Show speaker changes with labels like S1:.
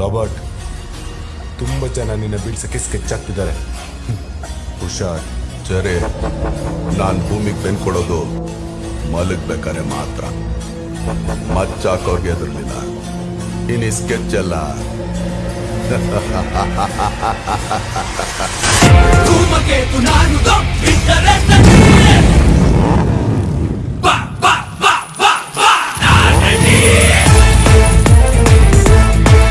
S1: Robert ತುಂಬ ಜನ ನಿನ್ನ ಬೀಳ್ಸಕ್ಕೆ ಸ್ಕೆಚ್ ಆಗ್ತಿದ್ದಾರೆ ಹುಷಾರ್,
S2: ಜರೆ. ನಾನು ಭೂಮಿಗೆ ಬೆನ್ ಕೊಡೋದು ಮಲಗ್ಬೇಕಾರೆ ಮಾತ್ರ. ಮಚ್ಚಾಕೋರ್ಗೆ ಎದುರ್ಲಿಲ್ಲ. ಇನ್ನು ಸ್ಕೆಚ್ ಎಲ್ಲ.